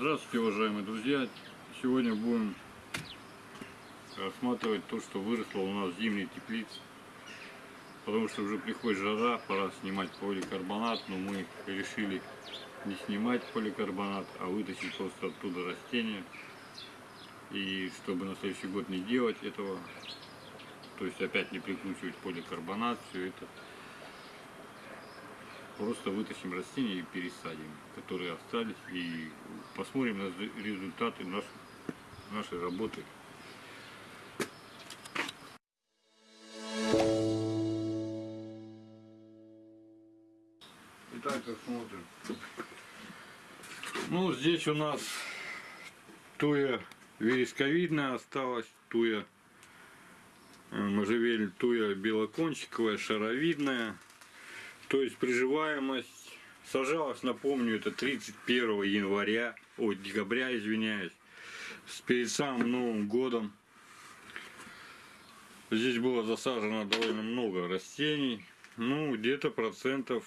Здравствуйте, уважаемые друзья! Сегодня будем рассматривать то, что выросло у нас в зимней теплице. Потому что уже приходит жара, пора снимать поликарбонат, но мы решили не снимать поликарбонат, а вытащить просто оттуда растения. И чтобы на следующий год не делать этого, то есть опять не прикручивать поликарбонат, все это просто вытащим растения и пересадим, которые остались, и посмотрим на результаты нашей, нашей работы. Итак, посмотрим. Ну, здесь у нас туя вересковидная осталась, туя э, можжевель, туя белокончиковая, шаровидная. То есть приживаемость сажалась, напомню, это 31 января, ой, декабря, извиняюсь, перед самым Новым годом. Здесь было засажено довольно много растений. Ну, где-то процентов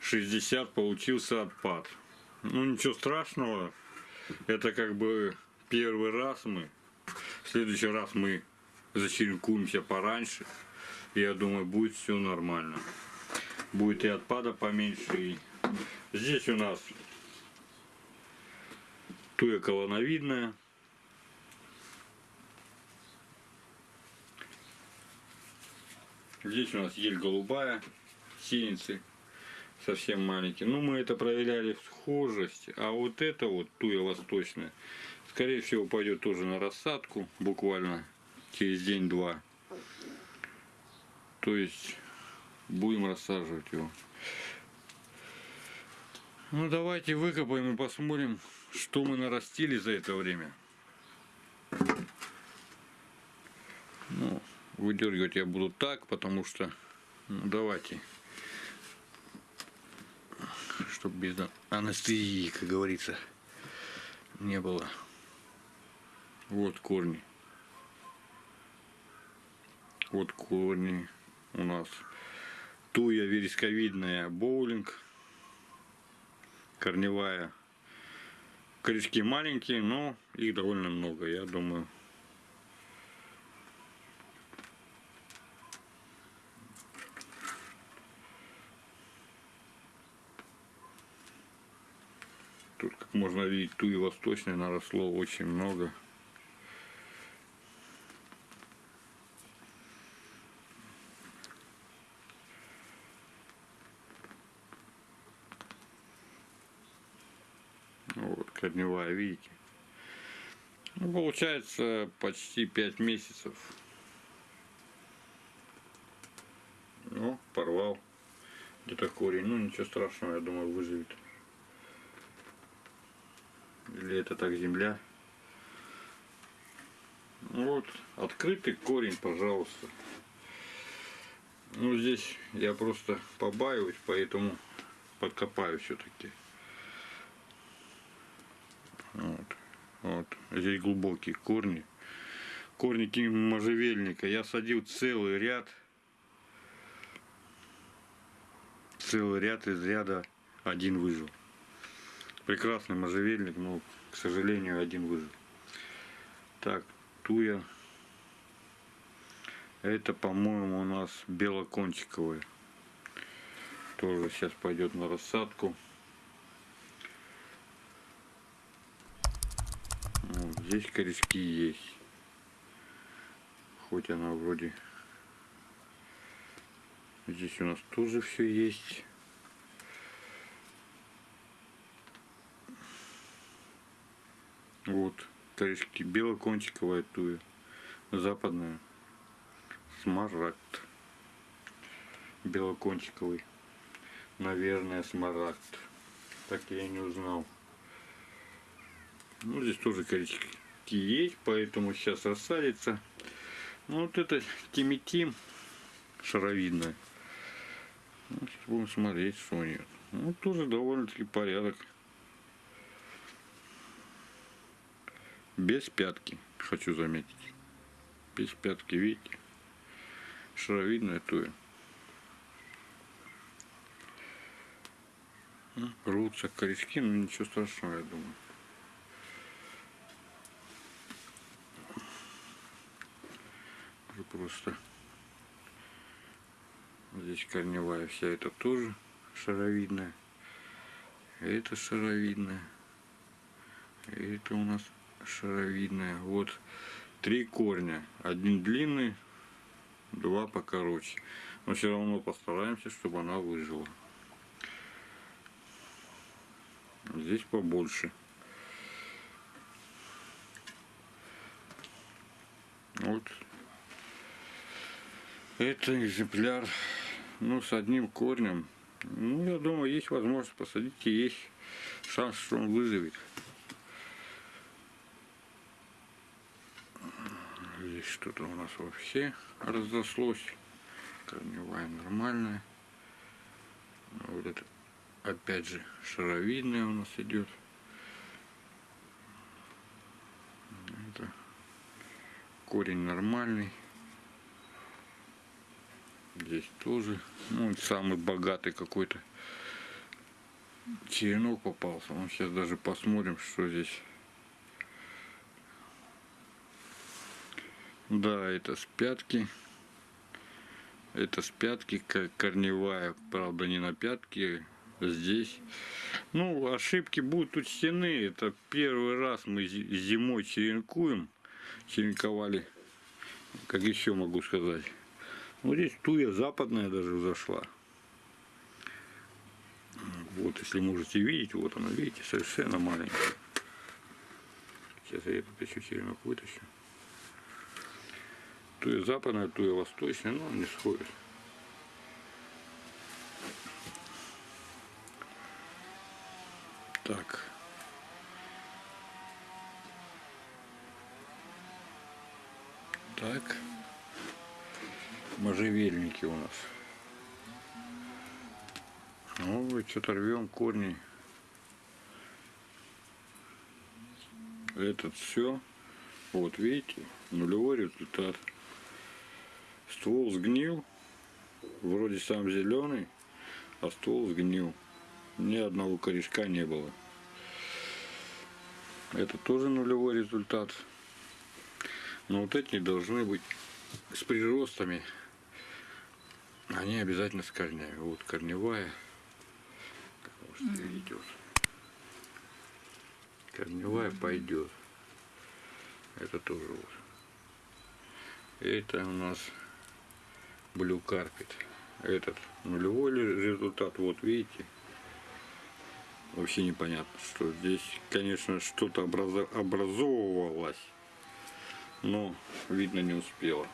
60 получился отпад. Ну, ничего страшного. Это как бы первый раз мы. В следующий раз мы зачеркуемся пораньше. Я думаю, будет все нормально будет и отпада поменьше. И здесь у нас туя колоновидная. Здесь у нас ель голубая, сеянцы совсем маленькие. Ну, мы это проверяли в схожесть. А вот это вот туя восточная, скорее всего, пойдет тоже на рассадку, буквально через день-два. То есть будем рассаживать его. Ну давайте выкопаем и посмотрим, что мы нарастили за это время. Ну, выдергивать я буду так, потому что, ну давайте, чтобы без анестезии, как говорится, не было. Вот корни. Вот корни у нас туя вересковидная боулинг корневая. Корешки маленькие но их довольно много я думаю. Тут как можно видеть туи восточной наросло очень много Корневая, видите. Ну, получается почти 5 месяцев. Ну, порвал где-то корень. Ну, ничего страшного, я думаю, выживет. Или это так земля. Вот, открытый корень, пожалуйста. Ну, здесь я просто побаиваюсь, поэтому подкопаю все-таки. Вот. Вот. Здесь глубокие корни. Корники можжевельника. Я садил целый ряд. Целый ряд из ряда один выжил. Прекрасный можжевельник, но, к сожалению, один выжил. Так, туя. Это, по-моему, у нас белокончиковая. Тоже сейчас пойдет на рассадку. Здесь корешки есть. Хоть она вроде... Здесь у нас тоже все есть. Вот, корешки белокончиковая туя. Западная. Смарагд. Белокончиковый. Наверное, смарагд. Так я и не узнал. Ну, здесь тоже корешки есть, поэтому сейчас рассадится. Ну, вот это тимитим шаровидная. Ну, сейчас будем смотреть, что у нее. Ну, тоже довольно-таки порядок. Без пятки, хочу заметить. Без пятки, видите? Шаровидная туя. Рвутся корешки, но ничего страшного, я думаю. Просто. Здесь корневая вся это тоже шаровидная. Это шаровидная. Это у нас шаровидная. Вот три корня. Один длинный, два покороче. Но все равно постараемся, чтобы она выжила. Здесь побольше. Вот. Это экземпляр, ну, с одним корнем. Ну, я думаю, есть возможность посадить и есть шанс, что он выживет. Здесь что-то у нас вообще разослось. Корневая нормальная. Вот это опять же шаровидная у нас идет. Это корень нормальный. Здесь тоже, ну, самый богатый какой-то черенок попался. Ну, сейчас даже посмотрим, что здесь. Да, это с пятки. Это с пятки корневая, правда не на пятке, здесь. Ну, ошибки будут учтены. Это первый раз мы зимой черенкуем. Черенковали. Как еще могу сказать. Вот здесь туя западная даже зашла. Вот, если можете видеть, вот она, видите, совершенно маленькая. Сейчас я еще черенок вытащу. Туя западная, туя восточная, но не сходит. Так. Так можжевельники у нас. Ну, что-то рвем корни. Этот все. Вот видите, нулевой результат. Ствол сгнил. Вроде сам зеленый, а ствол сгнил. Ни одного корешка не было. Это тоже нулевой результат. Но вот эти должны быть с приростами они обязательно с корнями. Вот корневая, как можете видеть, вот. Корневая пойдет. Это тоже вот. Это у нас Blue Carpet. Этот нулевой результат, вот видите. Вообще непонятно, что здесь, конечно, что-то образовывалось, но видно не успело.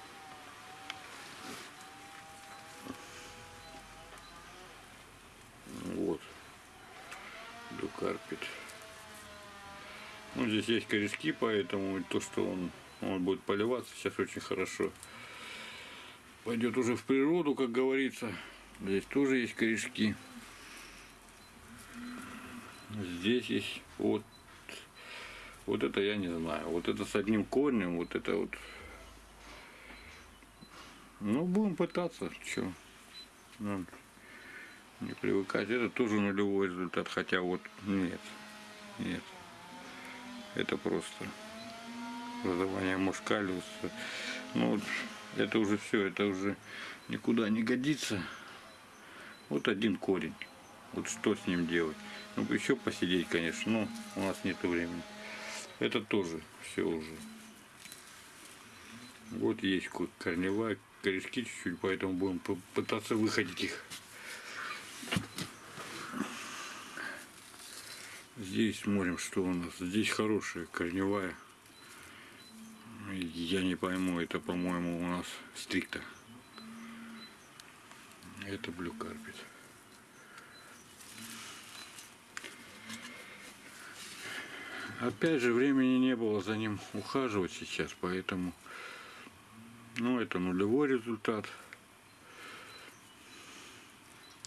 Карпит. Ну, здесь есть корешки, поэтому то, что он, он будет поливаться сейчас очень хорошо. Пойдет уже в природу, как говорится. Здесь тоже есть корешки. Здесь есть вот вот это я не знаю. Вот это с одним корнем, вот это вот. Ну, будем пытаться. Что? Ну, не привыкать. Это тоже нулевой результат, хотя вот нет, нет. Это просто образование мушкалиуса. Ну это уже все, это уже никуда не годится. Вот один корень. Вот что с ним делать? Ну еще посидеть, конечно, но у нас нет времени. Это тоже все уже. Вот есть корневая, корешки чуть-чуть, поэтому будем пытаться выходить их. Здесь смотрим, что у нас. Здесь хорошая корневая. Я не пойму, это, по-моему, у нас стрикта. Это блю карпет. Опять же, времени не было за ним ухаживать сейчас, поэтому, ну, это нулевой результат.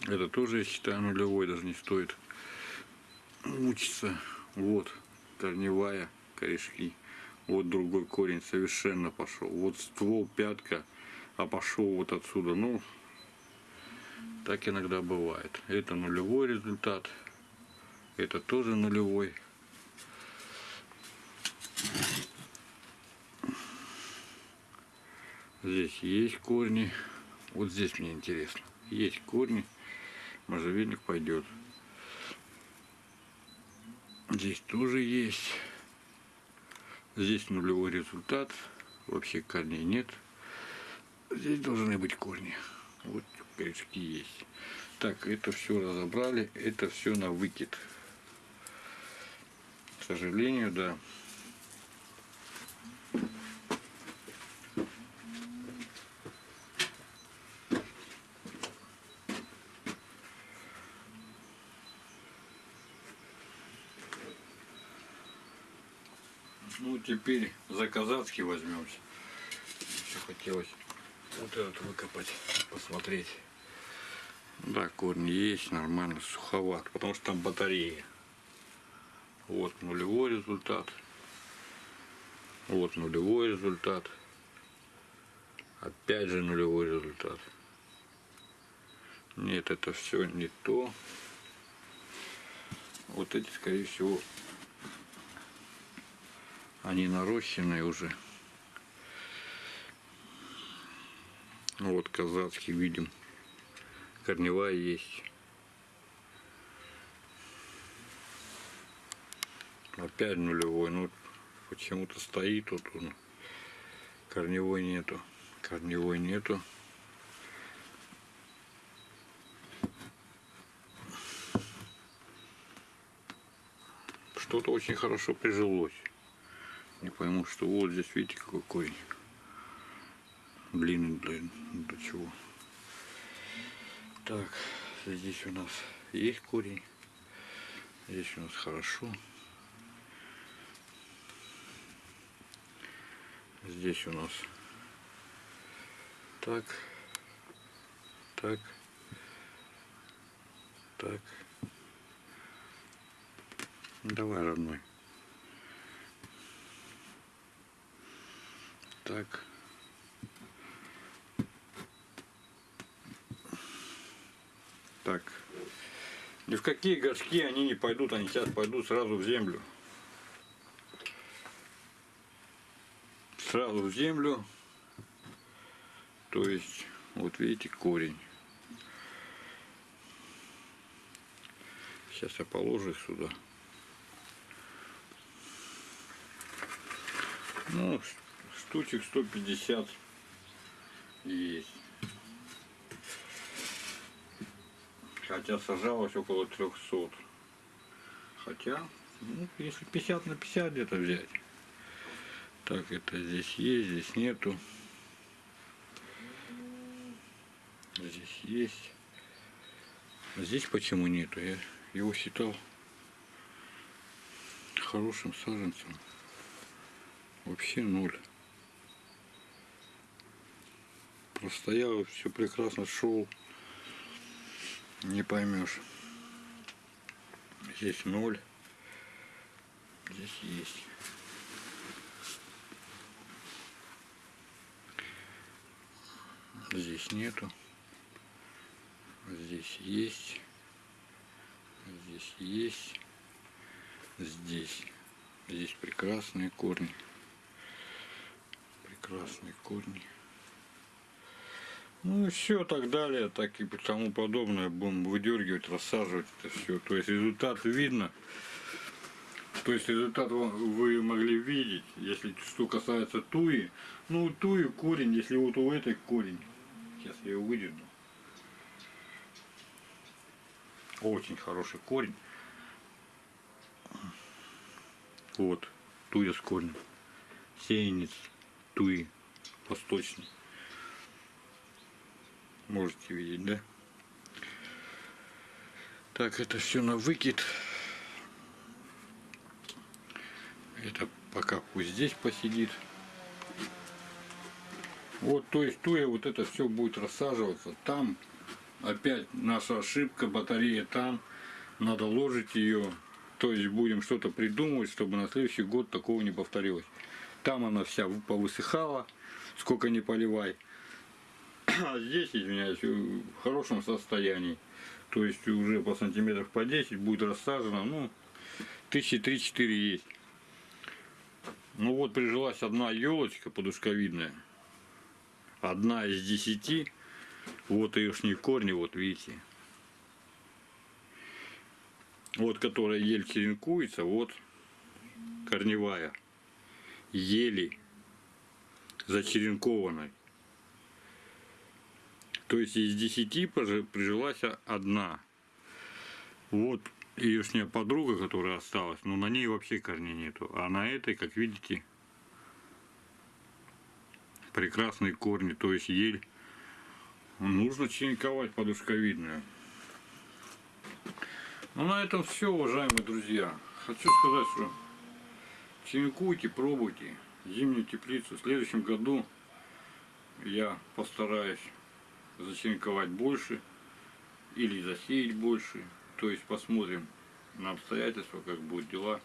Это тоже, я считаю, нулевой, даже не стоит мучиться. Вот корневая корешки. Вот другой корень совершенно пошел. Вот ствол пятка, а пошел вот отсюда. Ну, так иногда бывает. Это нулевой результат. Это тоже нулевой. Здесь есть корни. Вот здесь мне интересно. Есть корни. Можжевельник пойдет. Здесь тоже есть. Здесь нулевой результат. Вообще корней нет. Здесь должны быть корни. Вот корешки есть. Так, это все разобрали. Это все на выкид. К сожалению, да. Ну, теперь за казацкий возьмемся. Еще хотелось вот этот выкопать, посмотреть. Да, корни есть, нормально, суховат, потому что там батарея. Вот нулевой результат. Вот нулевой результат. Опять же нулевой результат. Нет, это все не то. Вот эти, скорее всего, они нарощенные уже. Ну вот казацкий видим. Корневая есть. Опять нулевой. Ну почему-то стоит вот он. Корневой нету. Корневой нету. Что-то очень хорошо прижилось. Не пойму, что вот здесь, видите, какой. Длинный для, для чего. Так, здесь у нас есть корень. Здесь у нас хорошо. Здесь у нас так, так, так. Давай, родной. Так. Так. Ни в какие горшки они не пойдут, они сейчас пойдут сразу в землю. Сразу в землю. То есть, вот видите, корень. Сейчас я положу их сюда. Ну, штучек 150 есть. Хотя сажалось около 300. Хотя, ну, если 50 на 50 где-то взять. Так, это здесь есть, здесь нету. Здесь есть. А здесь почему нету? Я его считал хорошим саженцем. Вообще ноль. Простоял, все прекрасно шел. Не поймешь. Здесь ноль. Здесь есть. Здесь нету. Здесь есть. Здесь есть. Здесь. Здесь прекрасные корни. Прекрасные корни. Ну и все так далее, так и тому подобное. Будем выдергивать, рассаживать это все. То есть результат видно. То есть результат вы могли видеть, если что касается туи. Ну, туи корень, если вот у этой корень. Сейчас я его выдерну. Очень хороший корень. Вот, туя с корнем. Сеянец туи восточный. Можете видеть, да? Так, это все на выкид. Это пока пусть здесь посидит. Вот, то есть туя вот это все будет рассаживаться. Там опять наша ошибка, батарея там. Надо ложить ее. То есть будем что-то придумывать, чтобы на следующий год такого не повторилось. Там она вся повысыхала, сколько не поливай. А здесь, извиняюсь, в хорошем состоянии. То есть уже по сантиметров по 10 будет рассажено, ну, тысячи три-четыре есть. Ну вот прижилась одна елочка подушковидная. одна из десяти. Вот ее корни, вот видите. Вот которая ель черенкуется, вот корневая. Ели зачеренкованной. То есть из десяти пожи- прижилась одна. Вот ее подруга, которая осталась, но на ней вообще корней нету. А на этой, как видите, прекрасные корни, то есть ель. Нужно черенковать подушковидную. Ну на этом все, уважаемые друзья. Хочу сказать, что черенкуйте, пробуйте зимнюю теплицу. В следующем году я постараюсь зачеренковать больше или засеять больше. То есть посмотрим на обстоятельства, как будут дела.